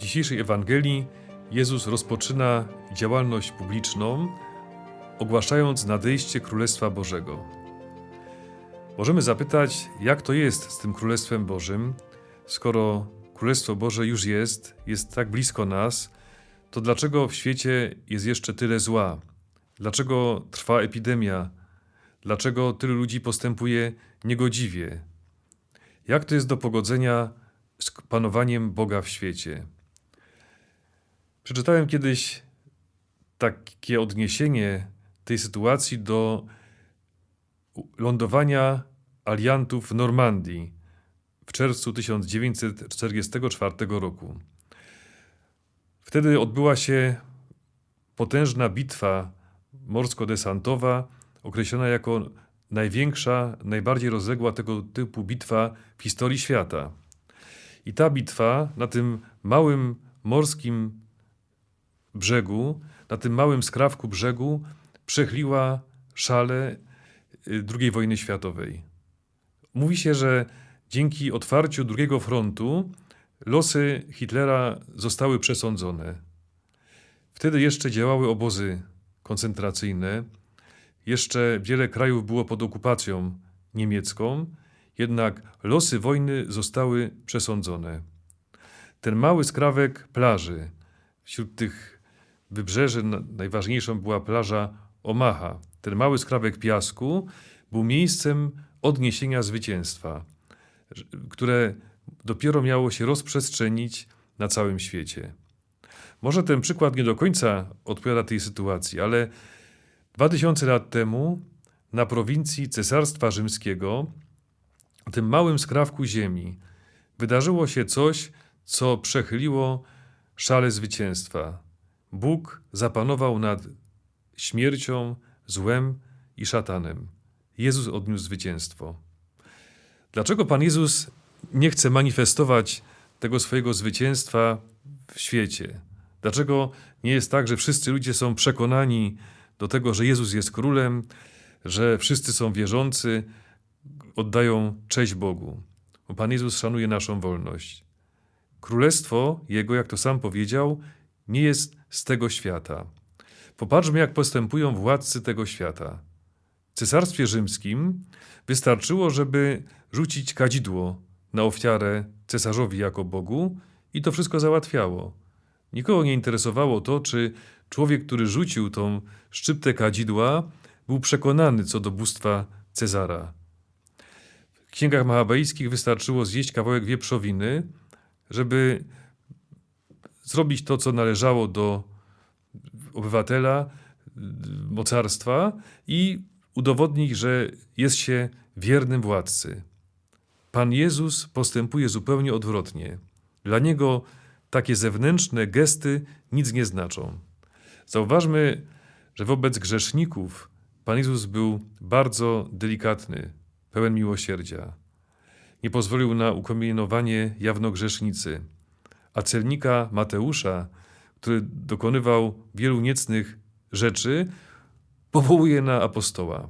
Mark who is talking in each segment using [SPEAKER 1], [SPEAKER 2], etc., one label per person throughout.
[SPEAKER 1] dzisiejszej Ewangelii Jezus rozpoczyna działalność publiczną, ogłaszając nadejście Królestwa Bożego. Możemy zapytać, jak to jest z tym Królestwem Bożym, skoro Królestwo Boże już jest, jest tak blisko nas, to dlaczego w świecie jest jeszcze tyle zła? Dlaczego trwa epidemia? Dlaczego tylu ludzi postępuje niegodziwie? Jak to jest do pogodzenia z panowaniem Boga w świecie? Przeczytałem kiedyś takie odniesienie tej sytuacji do lądowania aliantów w Normandii w czerwcu 1944 roku. Wtedy odbyła się potężna bitwa morsko-desantowa, określona jako największa, najbardziej rozległa tego typu bitwa w historii świata. I ta bitwa na tym małym morskim brzegu, na tym małym skrawku brzegu, przechliła szale y, II wojny światowej. Mówi się, że dzięki otwarciu drugiego frontu losy Hitlera zostały przesądzone. Wtedy jeszcze działały obozy koncentracyjne, jeszcze wiele krajów było pod okupacją niemiecką, jednak losy wojny zostały przesądzone. Ten mały skrawek plaży, wśród tych wybrzeży najważniejszą była plaża Omaha. Ten mały skrawek piasku był miejscem odniesienia zwycięstwa, które dopiero miało się rozprzestrzenić na całym świecie. Może ten przykład nie do końca odpowiada tej sytuacji, ale 2000 lat temu na prowincji Cesarstwa Rzymskiego, tym małym skrawku ziemi, wydarzyło się coś, co przechyliło szale zwycięstwa. Bóg zapanował nad śmiercią, złem i szatanem. Jezus odniósł zwycięstwo. Dlaczego Pan Jezus nie chce manifestować tego swojego zwycięstwa w świecie? Dlaczego nie jest tak, że wszyscy ludzie są przekonani do tego, że Jezus jest królem, że wszyscy są wierzący, oddają cześć Bogu? Bo Pan Jezus szanuje naszą wolność. Królestwo Jego, jak to sam powiedział, nie jest z tego świata. Popatrzmy, jak postępują władcy tego świata. W Cesarstwie Rzymskim wystarczyło, żeby rzucić kadzidło na ofiarę cesarzowi jako Bogu i to wszystko załatwiało. Nikogo nie interesowało to, czy człowiek, który rzucił tą szczyptę kadzidła, był przekonany co do bóstwa Cezara. W księgach machabejskich wystarczyło zjeść kawałek wieprzowiny, żeby zrobić to, co należało do obywatela, mocarstwa i udowodnić, że jest się wiernym władcy. Pan Jezus postępuje zupełnie odwrotnie. Dla niego takie zewnętrzne gesty nic nie znaczą. Zauważmy, że wobec grzeszników Pan Jezus był bardzo delikatny, pełen miłosierdzia. Nie pozwolił na ukomienowanie jawnogrzesznicy, a celnika Mateusza, który dokonywał wielu niecnych rzeczy, powołuje na apostoła.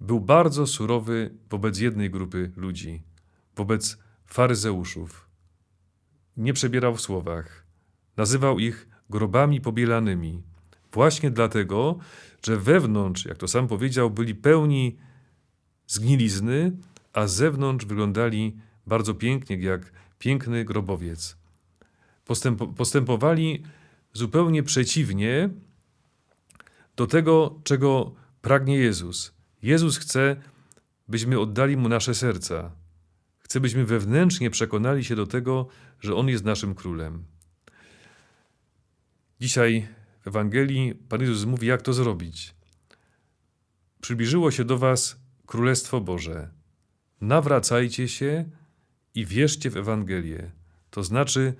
[SPEAKER 1] Był bardzo surowy wobec jednej grupy ludzi, wobec faryzeuszów. Nie przebierał w słowach. Nazywał ich grobami pobielanymi, właśnie dlatego, że wewnątrz, jak to sam powiedział, byli pełni zgnilizny, a zewnątrz wyglądali bardzo pięknie, jak piękny grobowiec. Postępowali zupełnie przeciwnie do tego, czego pragnie Jezus. Jezus chce, byśmy oddali Mu nasze serca. Chce, byśmy wewnętrznie przekonali się do tego, że On jest naszym królem. Dzisiaj w Ewangelii Pan Jezus mówi, jak to zrobić. Przybliżyło się do Was Królestwo Boże. Nawracajcie się i wierzcie w Ewangelię. To znaczy,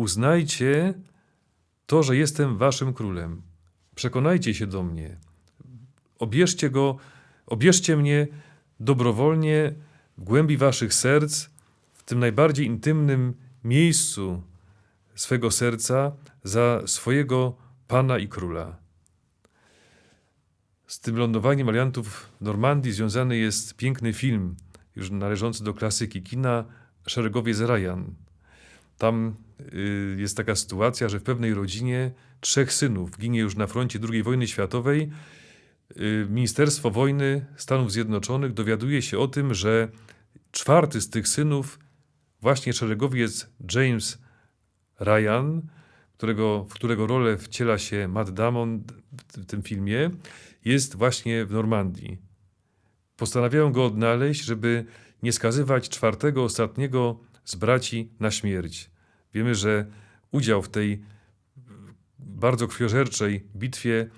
[SPEAKER 1] uznajcie to, że jestem Waszym królem. Przekonajcie się do mnie. Obierzcie go, obierzcie mnie dobrowolnie w głębi Waszych serc, w tym najbardziej intymnym miejscu swego serca za swojego Pana i Króla. Z tym lądowaniem aliantów w Normandii związany jest piękny film, już należący do klasyki kina, Szeregowie z Ryan. Tam jest taka sytuacja, że w pewnej rodzinie trzech synów ginie już na froncie II wojny światowej. Y, Ministerstwo Wojny Stanów Zjednoczonych dowiaduje się o tym, że czwarty z tych synów, właśnie szeregowiec James Ryan, którego, w którego rolę wciela się Matt Damon w tym filmie, jest właśnie w Normandii. Postanawiają go odnaleźć, żeby nie skazywać czwartego, ostatniego z braci na śmierć. Wiemy, że udział w tej bardzo krwiożerczej bitwie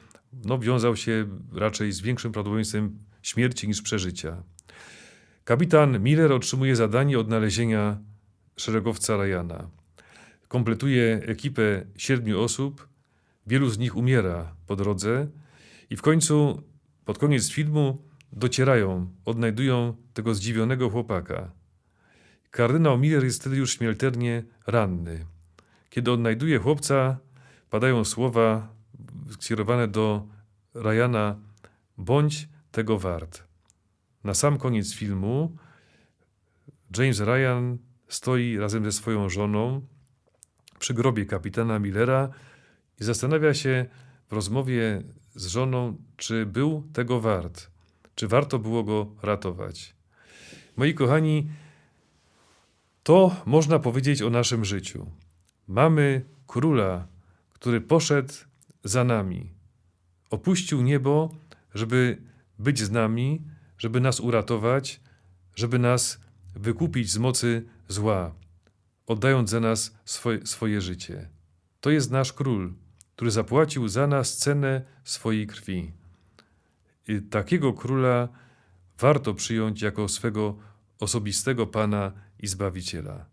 [SPEAKER 1] no, wiązał się raczej z większym prawdopodobieństwem śmierci niż przeżycia. Kapitan Miller otrzymuje zadanie odnalezienia szeregowca Ryana. Kompletuje ekipę siedmiu osób, wielu z nich umiera po drodze i w końcu, pod koniec filmu, docierają, odnajdują tego zdziwionego chłopaka. Kardynał Miller jest wtedy już śmiertelnie ranny. Kiedy odnajduje chłopca, padają słowa skierowane do Ryana: bądź tego wart. Na sam koniec filmu James Ryan stoi razem ze swoją żoną przy grobie kapitana Millera i zastanawia się w rozmowie z żoną, czy był tego wart, czy warto było go ratować. Moi kochani, to można powiedzieć o naszym życiu. Mamy króla, który poszedł za nami. Opuścił niebo, żeby być z nami, żeby nas uratować, żeby nas wykupić z mocy zła, oddając za nas swoje, swoje życie. To jest nasz król, który zapłacił za nas cenę swojej krwi. I takiego króla warto przyjąć jako swego osobistego Pana i Zbawiciela.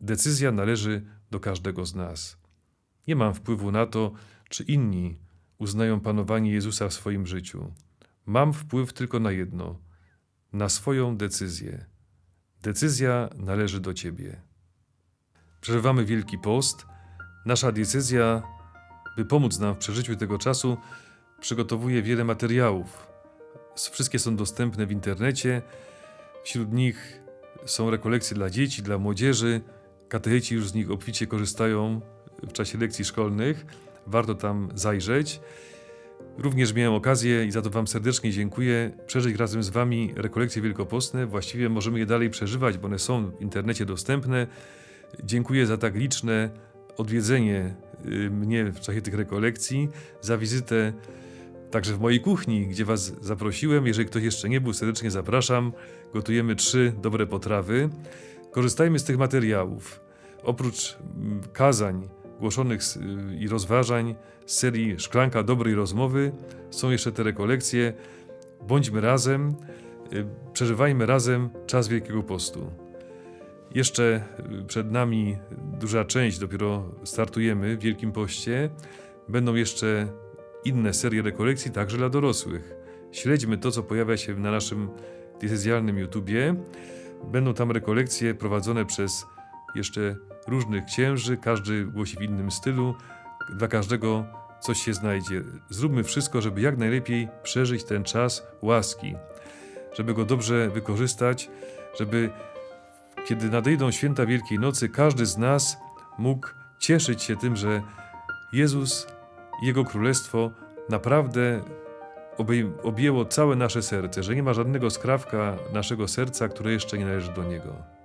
[SPEAKER 1] Decyzja należy do każdego z nas. Nie mam wpływu na to, czy inni uznają panowanie Jezusa w swoim życiu. Mam wpływ tylko na jedno na swoją decyzję. Decyzja należy do Ciebie. Przeżywamy Wielki Post. Nasza decyzja, by pomóc nam w przeżyciu tego czasu, przygotowuje wiele materiałów. Wszystkie są dostępne w internecie. Wśród nich są rekolekcje dla dzieci, dla młodzieży. Katecheci już z nich obficie korzystają w czasie lekcji szkolnych. Warto tam zajrzeć. Również miałem okazję i za to Wam serdecznie dziękuję przeżyć razem z Wami rekolekcje wielkopostne. Właściwie możemy je dalej przeżywać, bo one są w internecie dostępne. Dziękuję za tak liczne odwiedzenie y, mnie w czasie tych rekolekcji, za wizytę także w mojej kuchni, gdzie Was zaprosiłem. Jeżeli ktoś jeszcze nie był, serdecznie zapraszam. Gotujemy trzy dobre potrawy. Korzystajmy z tych materiałów. Oprócz mm, kazań, głoszonych i rozważań z serii Szklanka dobrej rozmowy są jeszcze te rekolekcje. Bądźmy razem, y, przeżywajmy razem czas Wielkiego Postu. Jeszcze y, przed nami duża część, dopiero startujemy w Wielkim Poście. Będą jeszcze inne serie rekolekcji, także dla dorosłych. Śledźmy to, co pojawia się na naszym diecezjalnym YouTubie. Będą tam rekolekcje prowadzone przez jeszcze różnych księży, każdy głosi w innym stylu, dla każdego coś się znajdzie. Zróbmy wszystko, żeby jak najlepiej przeżyć ten czas łaski, żeby go dobrze wykorzystać, żeby kiedy nadejdą święta Wielkiej Nocy, każdy z nas mógł cieszyć się tym, że Jezus Jego Królestwo naprawdę objęło całe nasze serce, że nie ma żadnego skrawka naszego serca, które jeszcze nie należy do Niego.